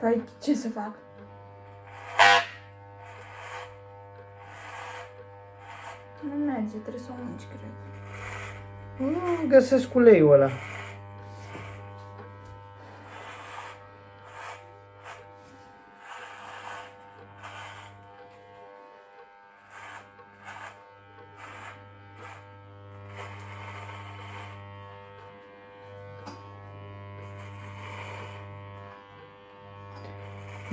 Păi ce să fac? Nu merge, trebuie să o munci, cred. Nu găsesc uleiul ăla.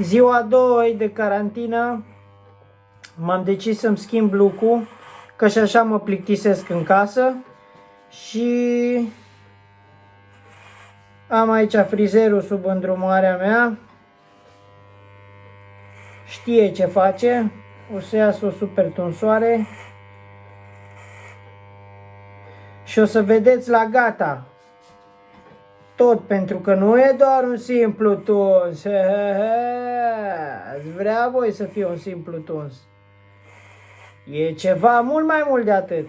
Ziua 2 de carantină m-am decis să-mi schimb look că și așa mă plictisesc în casă și am aici frizerul sub îndrumarea mea. Știe ce face. O să iasă o super tunsoare. Și o să vedeți la gata. Tot pentru că nu e doar un simplu tuns. Ați vrea voi să fie un simplu tuns. E ceva mult mai mult de atât.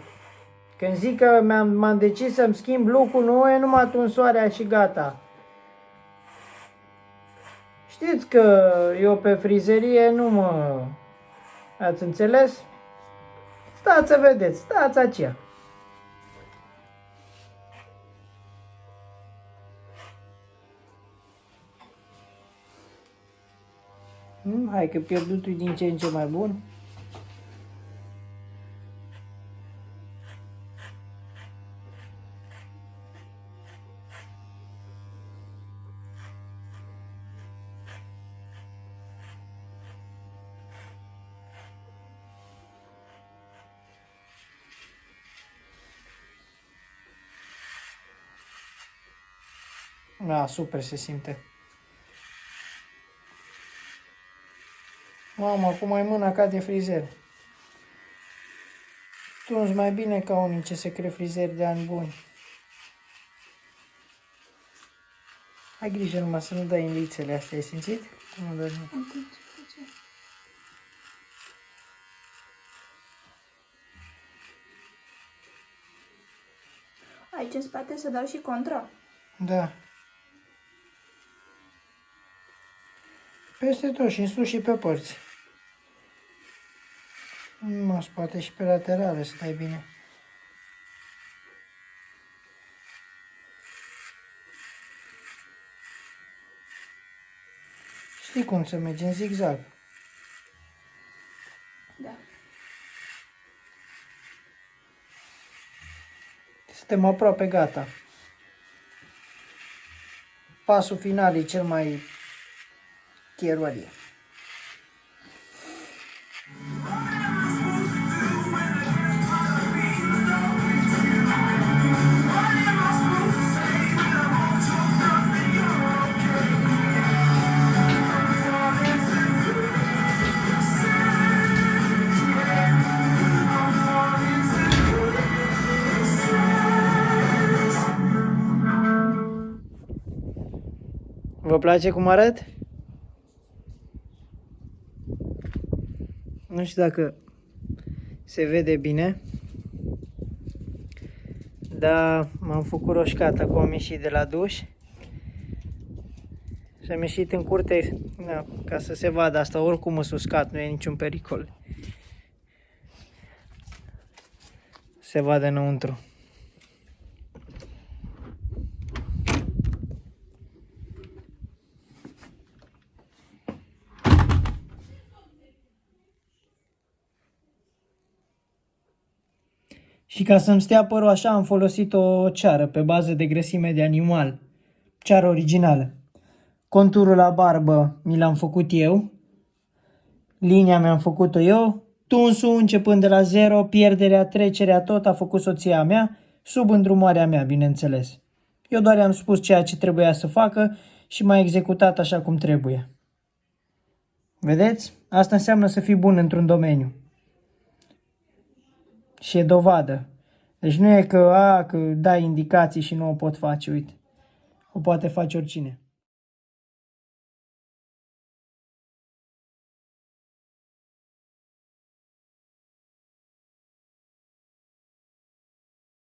Când zic că m-am, m-am decis să-mi schimb lucrul, nu e numai tunsoarea și gata. Știți că eu pe frizerie nu mă... Ați înțeles? Stați să vedeți, stați aceea. Hmm, hai că pierdutul e din ce în ce mai bun. Da, super se simte. Mamă, acum ai mâna ca de frizer. Tunzi mai bine ca unii ce se cree frizeri de ani buni. Ai grijă numai să nu dai în lițele astea, ai simțit? Nu dai Aici în spate să dau și contra. Da. Peste tot și în sus și pe părți. Mă, spate și pe laterale să dai bine. Știi cum să mergi în zigzag. Da. Suntem aproape gata. Pasul final e cel mai chierorie. Vă place cum arăt? Nu știu dacă se vede bine. Dar m-am făcut roșcat, acum am ieșit de la duș. Și am ieșit în curte da, ca să se vadă asta, oricum mă uscat, nu e niciun pericol. Se vadă înăuntru. Și ca să-mi stea părul așa am folosit o ceară pe bază de grăsime de animal. Ceară originală. Conturul la barbă mi l-am făcut eu. Linia mi-am făcut-o eu. Tunsul începând de la zero, pierderea, trecerea, tot a făcut soția mea, sub îndrumarea mea, bineînțeles. Eu doar i-am spus ceea ce trebuia să facă și m-a executat așa cum trebuie. Vedeți? Asta înseamnă să fii bun într-un domeniu și e dovadă. Deci nu e că, a, că dai indicații și nu o pot face, uite. O poate face oricine.